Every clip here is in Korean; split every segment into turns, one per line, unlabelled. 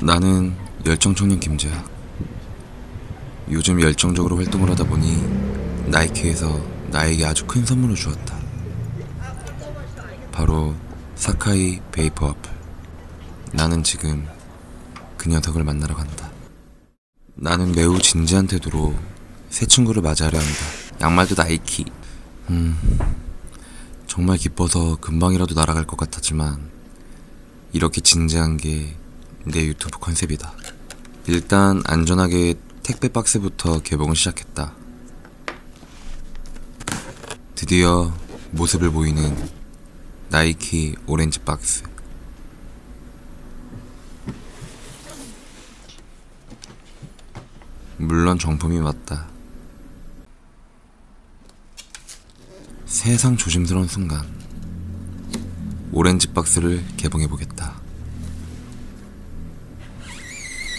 나는 열정청년 김재야. 요즘 열정적으로 활동을 하다 보니 나이키에서 나에게 아주 큰 선물을 주었다. 바로 사카이 베이퍼 와플. 나는 지금 그 녀석을 만나러 간다. 나는 매우 진지한 태도로 새 친구를 맞이하려 한다. 양말도 나이키. 음, 정말 기뻐서 금방이라도 날아갈 것 같았지만 이렇게 진지한 게 내 유튜브 컨셉이다. 일단 안전하게 택배 박스부터 개봉을 시작했다. 드디어 모습을 보이는 나이키 오렌지 박스. 물론 정품이 맞다. 세상 조심스러운 순간. 오렌지 박스를 개봉해보겠다.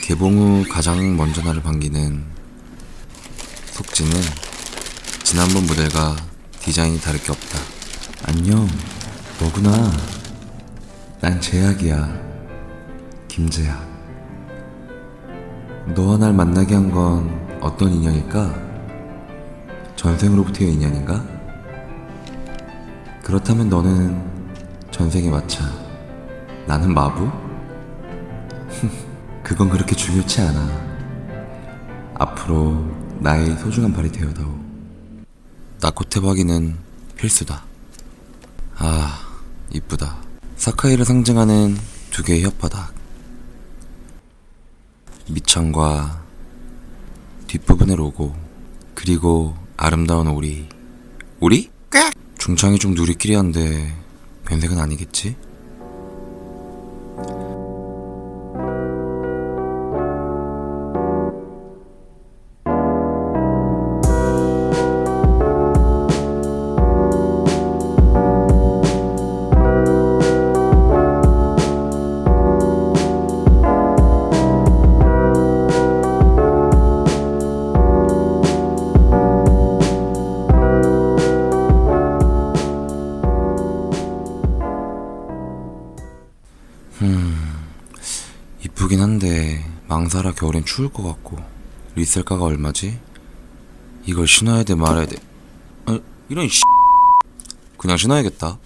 개봉 후 가장 먼저 나를 반기는 속지는 지난번 모델과 디자인이 다를 게 없다. 안녕, 너구나. 난 제약이야. 김제약. 너와 날 만나게 한 건 어떤 인연일까? 전생으로부터의 인연인가? 그렇다면 너는 전생에 마차. 나는 마부? 그건 그렇게 중요치 않아. 앞으로 나의 소중한 발이 되어다오. 나코테 박이는 필수다. 아, 이쁘다. 사카이를 상징하는 두 개의 혓바닥. 밑창과 뒷부분의 로고, 그리고 아름다운 오리. 오리? 중창이 좀 누리끼리한데 변색은 아니겠지? 이쁘긴 한데 망사라 겨울엔 추울 것 같고 리셀가가 얼마지? 이걸 신어야 돼 말아야 돼. 아, 이런 씨. 그냥 신어야겠다